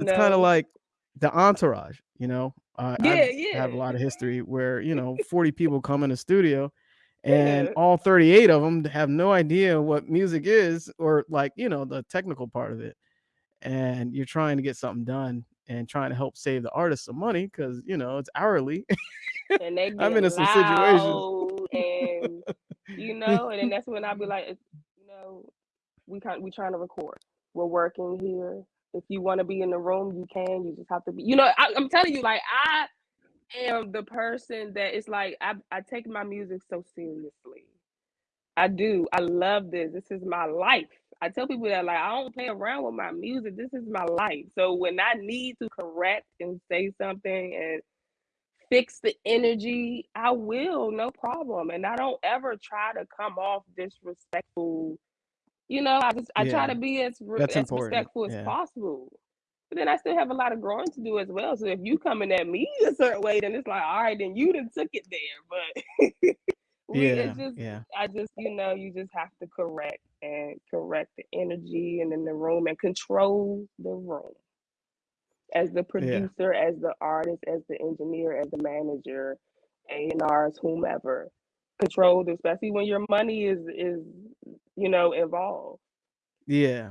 It's kinda like the Entourage, you know? Uh, Yeah, I've have a lot of history where, you know, 40 people come in the studio, and Yeah. all 38 of them have no idea what music is or, like, you know, the technical part of it, and you're trying to get something done and trying to help save the artist some money because you know, it's hourly. And they I'm into some situations. and, you know, and then that's when I'll be like, you know, we kin we trying to record. We're working here. If you wanna be in the room, you can, you just have to be" you know, I I'm telling you, like, I am the person that is like, I I take my music so seriously. I do, I love this, this is my life. I tell people that, like, "I don't play around with my music, this is my life." So when I need to correct and say something and fix the energy, I will, no problem, and I don't ever try to come off disrespectful, you know, I just I try to be as That's as important, respectful as yeah. possible. But then I still have a lot of growing to do as well, so if you coming at me a certain way, then it's like, "Alright, then you done took it there," but we Yeah, it's just yeah. I just you know, you just have to correct and correct the energy and in the room and control the room. As the Yeah. producer, as the artist, as the engineer, as the manager, A&Rs, whomever. Control, especially when your money is is, you know, involved. Yeah.